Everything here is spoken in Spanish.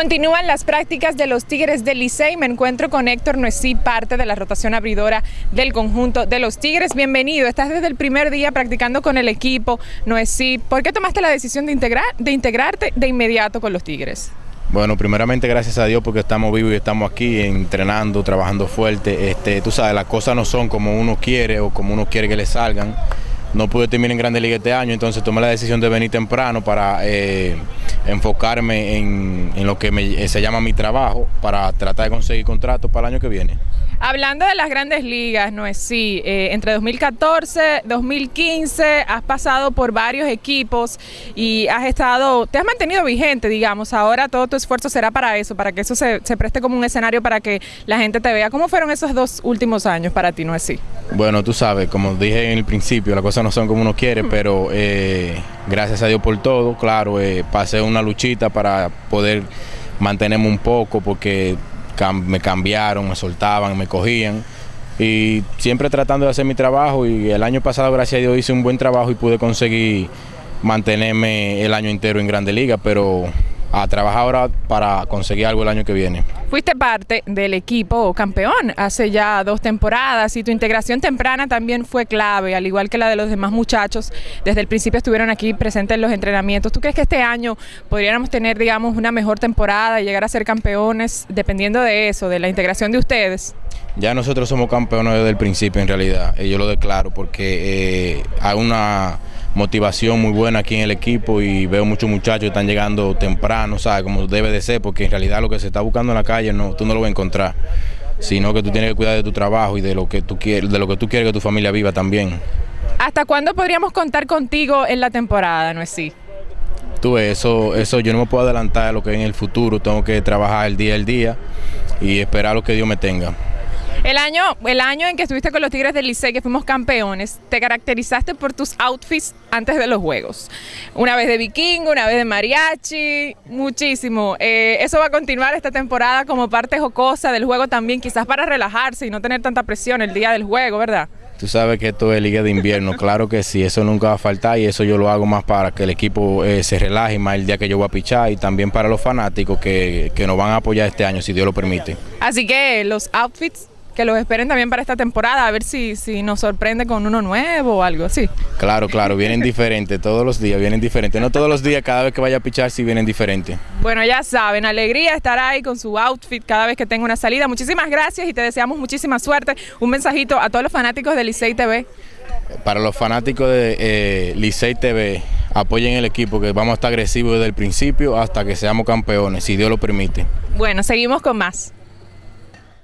Continúan las prácticas de los Tigres del Licey. Me encuentro con Héctor Nuesí, parte de la rotación abridora del conjunto de los Tigres. Bienvenido. Estás desde el primer día practicando con el equipo. Nuesí, ¿por qué tomaste la decisión de, integrar, de integrarte de inmediato con los Tigres? Bueno, primeramente gracias a Dios porque estamos vivos y estamos aquí entrenando, trabajando fuerte. Este, tú sabes, las cosas no son como uno quiere o como uno quiere que le salgan no pude terminar en Grande Liga este año, entonces tomé la decisión de venir temprano para eh, enfocarme en, lo que se llama mi trabajo, para tratar de conseguir contrato para el año que viene. Hablando de las grandes ligas, no es sí, eh, entre 2014, 2015 has pasado por varios equipos y has estado, te has mantenido vigente, digamos, ahora todo tu esfuerzo será para eso, para que eso se, preste como un escenario para que la gente te vea. ¿Cómo fueron esos dos últimos años para ti, no es sí? Bueno, tú sabes, como dije en el principio, las cosas no son como uno quiere, pero eh, gracias a Dios por todo, claro, eh, pasé una luchita para poder mantenerme un poco porque me cambiaron, me soltaban, me cogían. Y siempre tratando de hacer mi trabajo y el año pasado gracias a Dios hice un buen trabajo y pude conseguir mantenerme el año entero en Grande Liga, pero a trabajar ahora para conseguir algo el año que viene. Fuiste parte del equipo campeón hace ya dos temporadas y tu integración temprana también fue clave, al igual que la de los demás muchachos. Desde el principio estuvieron aquí presentes en los entrenamientos. ¿Tú crees que este año podríamos tener, digamos, una mejor temporada y llegar a ser campeones dependiendo de eso, de la integración de ustedes? Ya nosotros somos campeones desde el principio en realidad, yo lo declaro porque eh, hay una motivación muy buena aquí en el equipo y veo muchos muchachos que están llegando temprano, ¿sabes? Como debe de ser, porque en realidad lo que se está buscando en la calle no, tú no lo vas a encontrar, sino que tú tienes que cuidar de tu trabajo y de lo que tú quieres, de lo que tú quieres que tu familia viva también. ¿Hasta cuándo podríamos contar contigo en la temporada, no es así? Tú, eso, eso yo no me puedo adelantar a lo que en el futuro, tengo que trabajar el día al día y esperar lo que Dios me tenga. El año, el año en que estuviste con los Tigres del Licey, que fuimos campeones, te caracterizaste por tus outfits antes de los juegos. Una vez de vikingo, una vez de mariachi, muchísimo. Eh, eso va a continuar esta temporada como parte jocosa del juego también, quizás para relajarse y no tener tanta presión el día del juego, ¿verdad? Tú sabes que esto es liga de invierno, claro que sí, eso nunca va a faltar y eso yo lo hago más para que el equipo eh, se relaje más el día que yo voy a pichar y también para los fanáticos que, que nos van a apoyar este año, si Dios lo permite. Así que los outfits que los esperen también para esta temporada, a ver si, si nos sorprende con uno nuevo o algo así. Claro, claro, vienen diferentes, todos los días vienen diferentes. No todos los días, cada vez que vaya a pichar, sí vienen diferentes. Bueno, ya saben, alegría estar ahí con su outfit cada vez que tenga una salida. Muchísimas gracias y te deseamos muchísima suerte. Un mensajito a todos los fanáticos de Licey TV. Para los fanáticos de eh, Licey TV, apoyen el equipo, que vamos a estar agresivos desde el principio hasta que seamos campeones, si Dios lo permite. Bueno, seguimos con más.